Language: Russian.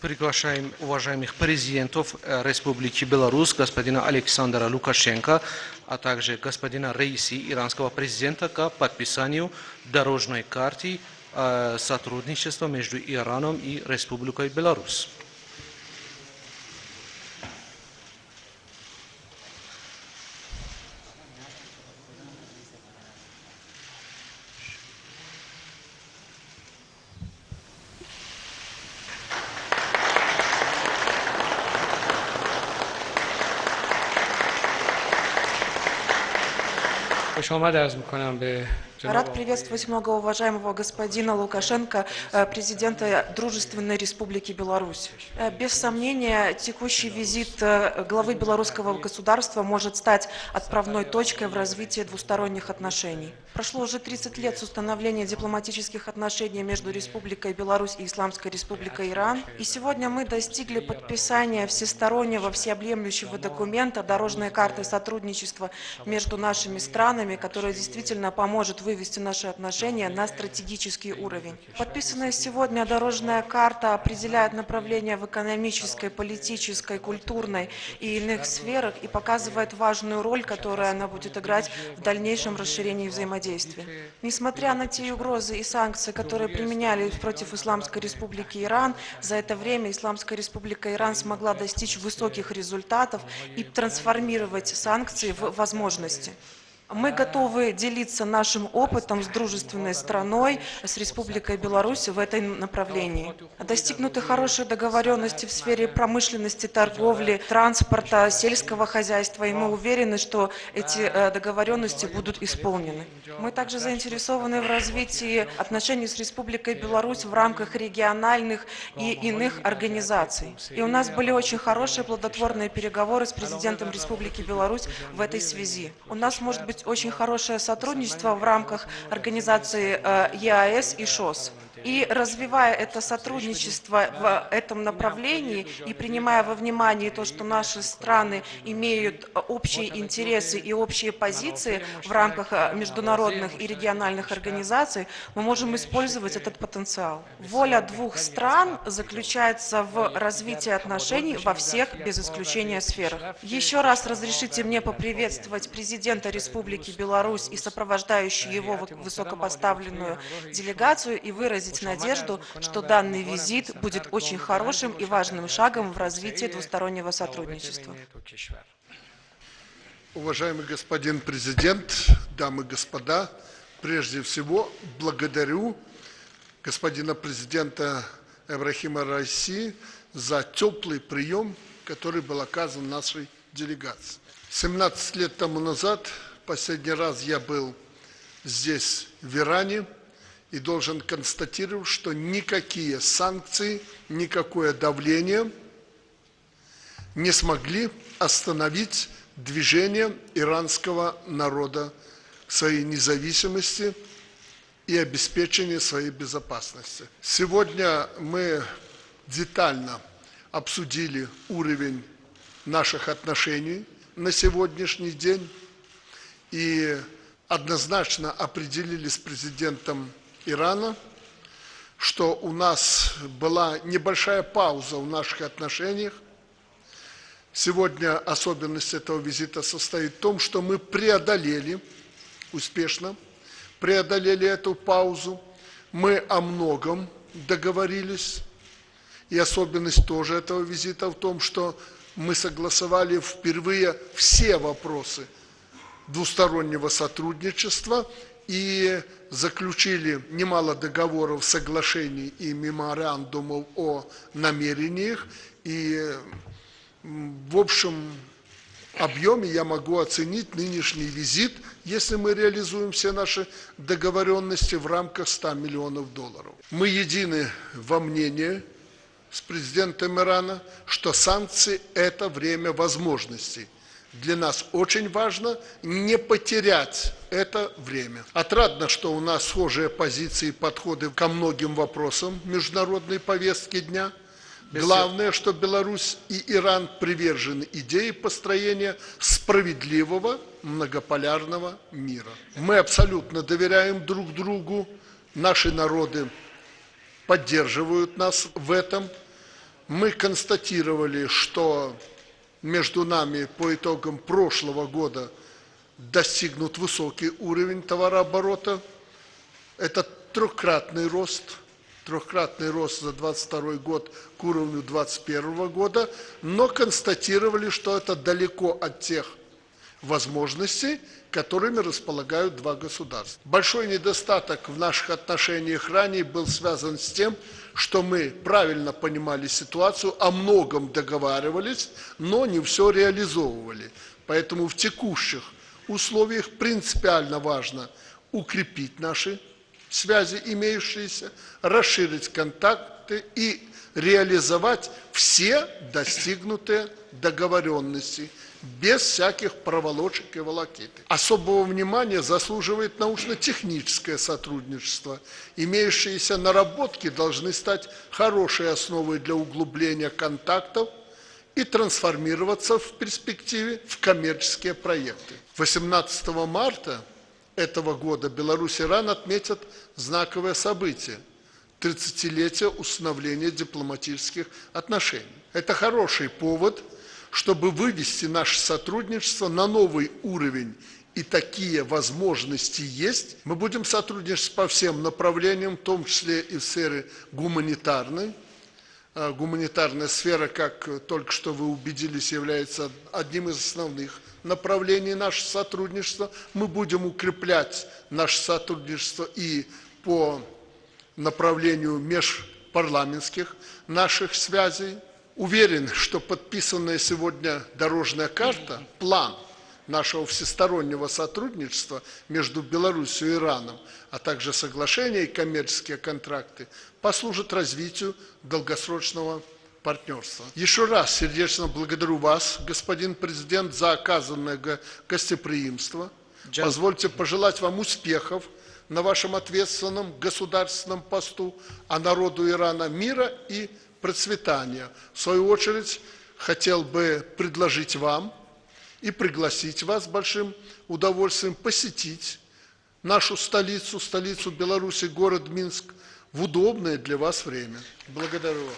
Приглашаем уважаемых президентов э, Республики Беларусь, господина Александра Лукашенко, а также господина Рейси, иранского президента, к подписанию дорожной карты э, сотрудничества между Ираном и Республикой Беларусь. خوش آمد عرض می‌کنم به Рад приветствовать многоуважаемого господина Лукашенко, э, президента Дружественной Республики Беларусь. Э, без сомнения, текущий визит э, главы белорусского государства может стать отправной точкой в развитии двусторонних отношений. Прошло уже 30 лет с установления дипломатических отношений между Республикой Беларусь и Исламской Республикой Иран, и сегодня мы достигли подписания всестороннего, всеобъемлющего документа дорожной карты сотрудничества между нашими странами, которая действительно поможет вывести наши отношения на стратегический уровень. Подписанная сегодня дорожная карта определяет направление в экономической, политической, культурной и иных сферах и показывает важную роль, которую она будет играть в дальнейшем расширении взаимодействия. Несмотря на те угрозы и санкции, которые применялись против Исламской Республики Иран, за это время Исламская Республика Иран смогла достичь высоких результатов и трансформировать санкции в возможности. Мы готовы делиться нашим опытом с дружественной страной, с Республикой Беларусь в этом направлении. Достигнуты хорошие договоренности в сфере промышленности, торговли, транспорта, сельского хозяйства, и мы уверены, что эти э, договоренности будут исполнены. Мы также заинтересованы в развитии отношений с Республикой Беларусь в рамках региональных и иных организаций. И у нас были очень хорошие плодотворные переговоры с президентом Республики Беларусь в этой связи. У нас может быть очень хорошее сотрудничество в рамках организации э, ЕАЭС и ШОС. И развивая это сотрудничество в этом направлении и принимая во внимание то, что наши страны имеют общие интересы и общие позиции в рамках э, международных и региональных организаций, мы можем использовать этот потенциал. Воля двух стран заключается в развитии отношений во всех, без исключения, сферах. Еще раз разрешите мне поприветствовать президента Республики Беларусь и сопровождающую его высокопоставленную делегацию и выразить выразить надежду, что данный визит будет очень хорошим и важным шагом в развитии двустороннего сотрудничества. Уважаемый господин президент, дамы и господа, прежде всего благодарю господина президента Эбрахима России за теплый прием, который был оказан нашей делегации. 17 лет тому назад, последний раз я был здесь, в Иране, и должен констатировать, что никакие санкции, никакое давление не смогли остановить движение иранского народа к своей независимости и обеспечению своей безопасности. Сегодня мы детально обсудили уровень наших отношений на сегодняшний день и однозначно определили с президентом Ирана, что у нас была небольшая пауза в наших отношениях. Сегодня особенность этого визита состоит в том, что мы преодолели успешно, преодолели эту паузу. Мы о многом договорились. И особенность тоже этого визита в том, что мы согласовали впервые все вопросы двустороннего сотрудничества и заключили немало договоров, соглашений и меморандумов о намерениях. И в общем объеме я могу оценить нынешний визит, если мы реализуем все наши договоренности в рамках 100 миллионов долларов. Мы едины во мнении с президентом Ирана, что санкции – это время возможностей для нас очень важно не потерять это время. Отрадно, что у нас схожие позиции и подходы ко многим вопросам международной повестки дня. Главное, что Беларусь и Иран привержены идее построения справедливого многополярного мира. Мы абсолютно доверяем друг другу, наши народы поддерживают нас в этом. Мы констатировали, что между нами по итогам прошлого года достигнут высокий уровень товарооборота. Это трехкратный рост, трехкратный рост за 22 год к уровню 2021 года, но констатировали, что это далеко от тех возможностей, которыми располагают два государства. Большой недостаток в наших отношениях ранее был связан с тем, что мы правильно понимали ситуацию, о многом договаривались, но не все реализовывали. Поэтому в текущих условиях принципиально важно укрепить наши связи имеющиеся, расширить контакты и реализовать все достигнутые договоренности без всяких проволочек и волокиты. Особого внимания заслуживает научно-техническое сотрудничество. Имеющиеся наработки должны стать хорошей основой для углубления контактов и трансформироваться в перспективе в коммерческие проекты. 18 марта этого года Беларусь и Иран отметят знаковое событие – 30-летие установления дипломатических отношений. Это хороший повод, чтобы вывести наше сотрудничество на новый уровень и такие возможности есть. Мы будем сотрудничать по всем направлениям, в том числе и в сфере гуманитарной. А, Гуманитарная сфера, как только что вы убедились, является одним из основных направлений нашего сотрудничества. Мы будем укреплять наше сотрудничество и по направлению межпарламентских наших связей. Уверен, что подписанная сегодня дорожная карта, план нашего всестороннего сотрудничества между Беларусью и Ираном, а также соглашения и коммерческие контракты, послужат развитию долгосрочного партнерства. Еще раз сердечно благодарю вас, господин президент, за оказанное го- гостеприимство. Позвольте пожелать вам успехов на вашем ответственном государственном посту, а народу Ирана мира и процветания. В свою очередь, хотел бы предложить вам и пригласить вас с большим удовольствием посетить нашу столицу, столицу Беларуси, город Минск, в удобное для вас время. Благодарю вас.